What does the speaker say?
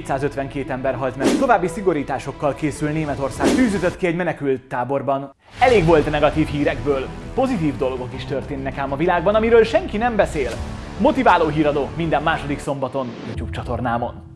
252 ember halt meg. További szigorításokkal készül Németország. Tűzütött ki egy menekült táborban. Elég volt a negatív hírekből. Pozitív dolgok is történnek ám a világban, amiről senki nem beszél. Motiváló híradó minden második szombaton YouTube csatornámon.